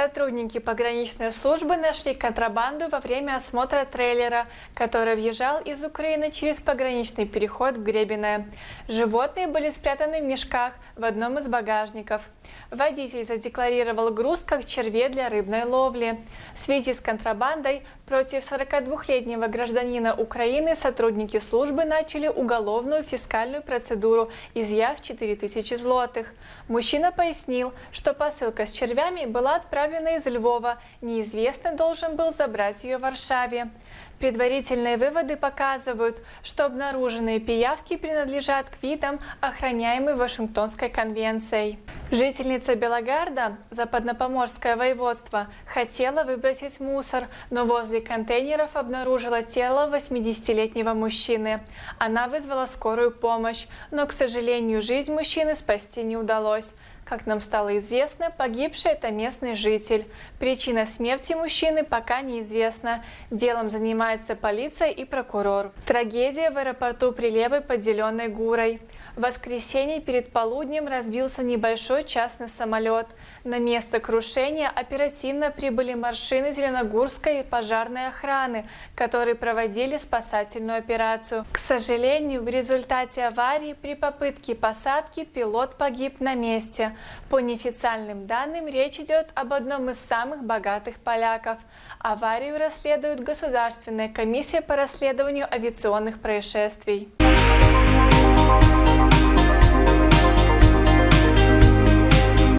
Сотрудники пограничной службы нашли контрабанду во время осмотра трейлера, который въезжал из Украины через пограничный переход в Гребиное. Животные были спрятаны в мешках в одном из багажников. Водитель задекларировал груз как черве для рыбной ловли. В связи с контрабандой против 42-летнего гражданина Украины сотрудники службы начали уголовную фискальную процедуру, изъяв 4000 злотых. Мужчина пояснил, что посылка с червями была отправлена из Львова, неизвестный должен был забрать ее в Варшаве. Предварительные выводы показывают, что обнаруженные пиявки принадлежат к видам, охраняемым Вашингтонской конвенцией. Жительница Белогарда, западнопоморское воеводство, хотела выбросить мусор, но возле контейнеров обнаружила тело 80-летнего мужчины. Она вызвала скорую помощь, но, к сожалению, жизнь мужчины спасти не удалось. Как нам стало известно, погибший – это местный житель. Причина смерти мужчины пока неизвестна. Делом занимается полиция и прокурор. Трагедия в аэропорту Прилепы, поделенной Гурой. В воскресенье перед полуднем разбился небольшой частный самолет. На место крушения оперативно прибыли машины Зеленогорской пожарной охраны, которые проводили спасательную операцию. К сожалению, в результате аварии при попытке посадки пилот погиб на месте. По неофициальным данным, речь идет об одном из самых богатых поляков. Аварию расследует Государственная комиссия по расследованию авиационных происшествий.